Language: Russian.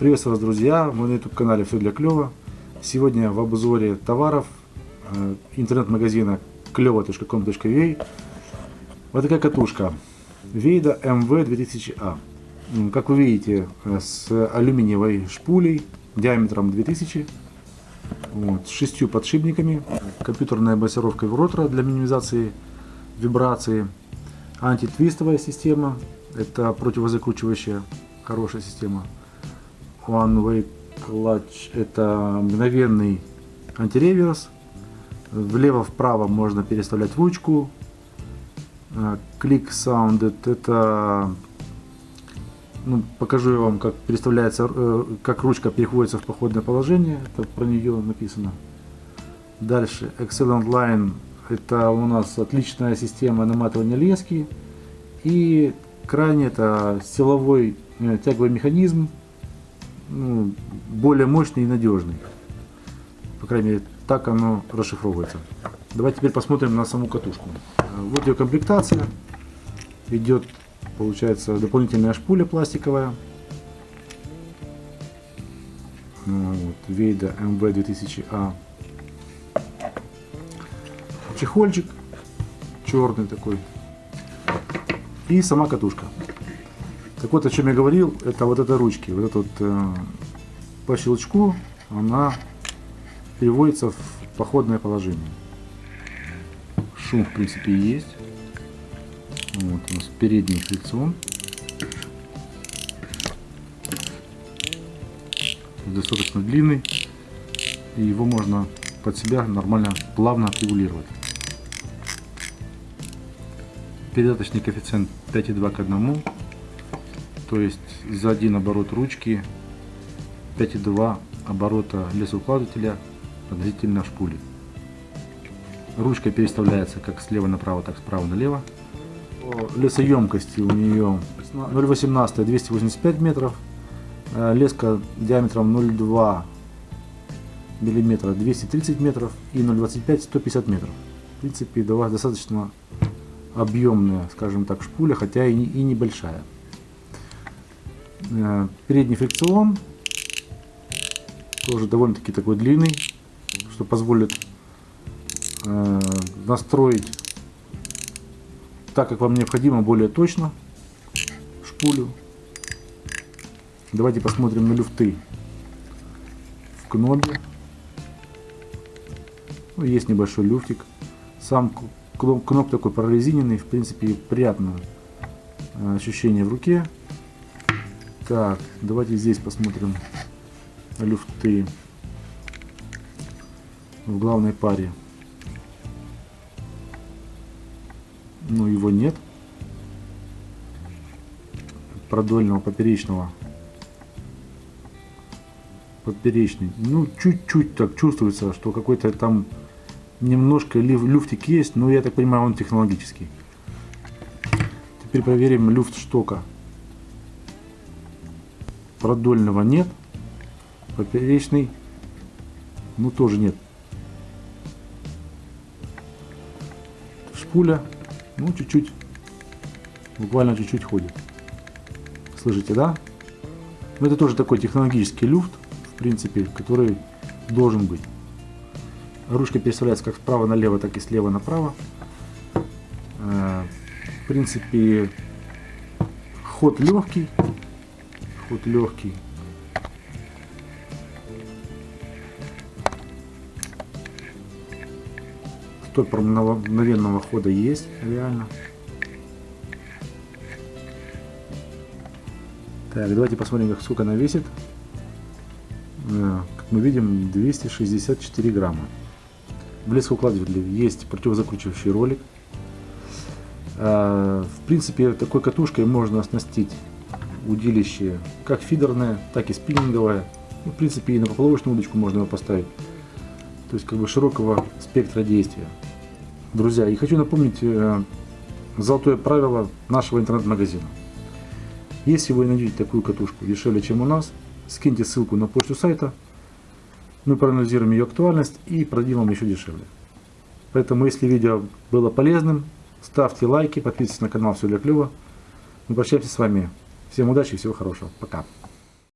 Приветствую вас, друзья! Мы на YouTube канале Все для клёва. Сегодня в обзоре товаров э, интернет-магазина клево.com.ua Вот такая катушка Вейда MV 2000A. Как вы видите, э, с алюминиевой шпулей диаметром 2000 вот, с шестью подшипниками, компьютерная басировка ротора для минимизации вибрации, антитвистовая система, это противозакручивающая хорошая система, One Way Clutch это мгновенный антиреверс. Влево-вправо можно переставлять ручку. Click Sounded это ну, покажу я вам, как переставляется, э, как ручка переходится в походное положение. Это про нее написано. Дальше Excellent Line это у нас отличная система наматывания лески. И крайне это силовой э, тяговый механизм ну, более мощный и надежный. По крайней мере, так оно расшифровывается. Давайте теперь посмотрим на саму катушку. Вот ее комплектация. Идет, получается, дополнительная шпуля пластиковая. Ну, вот, Вейда MV2000A. Чехольчик черный такой. И сама катушка. Так вот, о чем я говорил, это вот эта ручки. Вот это вот э, по щелчку она переводится в походное положение. Шум, в принципе, есть. Вот у нас передний фрикцион. Достаточно длинный. И его можно под себя нормально, плавно отрегулировать. Передаточный коэффициент 5,2 к 1 то есть за один оборот ручки 5,2 оборота лесоукладывателя относительно шпули. Ручка переставляется как слева направо, так справа налево. Лесоемкости у нее 0,18 285 метров, э, леска диаметром 0,2 миллиметра 230 метров и 0,25 150 метров. В принципе, достаточно объемная, скажем так, шпуля, хотя и небольшая. Э, передний фрикцион тоже довольно-таки такой длинный, что позволит э, настроить так, как вам необходимо, более точно шпулю. Давайте посмотрим на люфты в кнопе. Ну, есть небольшой люфтик. Сам кноп такой прорезиненный, в принципе, приятное э, ощущение в руке. Так, давайте здесь посмотрим люфты в главной паре. Ну, его нет. Продольного, поперечного. Поперечный. Ну, чуть-чуть так чувствуется, что какой-то там немножко люфтик есть, но я так понимаю, он технологический. Теперь проверим люфт штока продольного нет, поперечный, ну тоже нет. Шпуля, ну чуть-чуть, буквально чуть-чуть ходит. Слышите, да? Но это тоже такой технологический люфт, в принципе, который должен быть. Ручка переставляется как справа налево, так и слева направо. Э, в принципе, ход легкий, вот легкий. Стопор мгновенного хода есть, реально. Так, давайте посмотрим, как сколько она весит. Э, как мы видим, 264 грамма. В лескоукладывателе есть противозакручивающий ролик. Э, в принципе, такой катушкой можно оснастить удилище как фидерное, так и спиннинговое. Ну, в принципе, и на поплавочную удочку можно его поставить. То есть, как бы широкого спектра действия. Друзья, и хочу напомнить э, золотое правило нашего интернет-магазина. Если вы найдете такую катушку дешевле, чем у нас, скиньте ссылку на почту сайта, мы проанализируем ее актуальность и продадим вам еще дешевле. Поэтому, если видео было полезным, ставьте лайки, подписывайтесь на канал Все для клёва. Мы прощаемся с вами Всем удачи и всего хорошего. Пока.